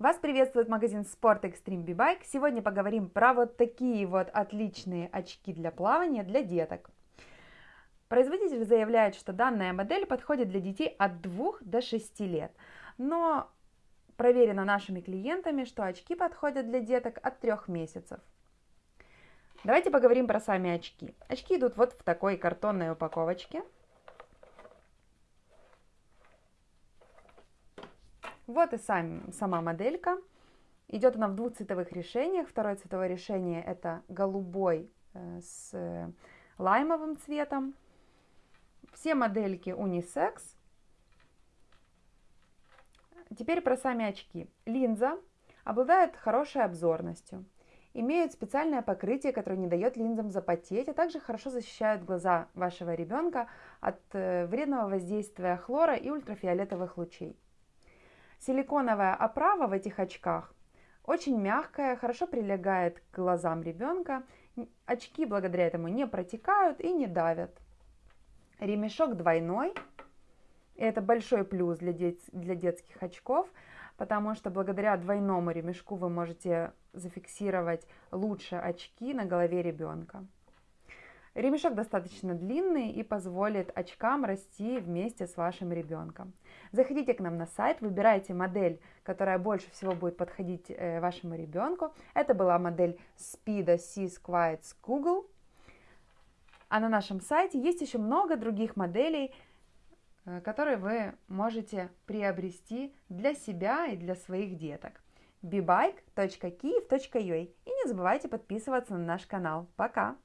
Вас приветствует магазин Sport Extreme B-Bike. Сегодня поговорим про вот такие вот отличные очки для плавания для деток. Производитель заявляет, что данная модель подходит для детей от 2 до 6 лет. Но проверено нашими клиентами, что очки подходят для деток от 3 месяцев. Давайте поговорим про сами очки. Очки идут вот в такой картонной упаковочке. Вот и сам, сама моделька. Идет она в двух цветовых решениях. Второе цветовое решение это голубой э, с э, лаймовым цветом. Все модельки унисекс. Теперь про сами очки. Линза обладает хорошей обзорностью. Имеют специальное покрытие, которое не дает линзам запотеть, а также хорошо защищают глаза вашего ребенка от э, вредного воздействия хлора и ультрафиолетовых лучей. Силиконовая оправа в этих очках очень мягкая, хорошо прилегает к глазам ребенка. Очки благодаря этому не протекают и не давят. Ремешок двойной. Это большой плюс для, дет для детских очков, потому что благодаря двойному ремешку вы можете зафиксировать лучше очки на голове ребенка. Ремешок достаточно длинный и позволит очкам расти вместе с вашим ребенком. Заходите к нам на сайт, выбирайте модель, которая больше всего будет подходить э, вашему ребенку. Это была модель Speedo Seas Quiet Google. А на нашем сайте есть еще много других моделей, э, которые вы можете приобрести для себя и для своих деток. bbike.kiev.ua И не забывайте подписываться на наш канал. Пока!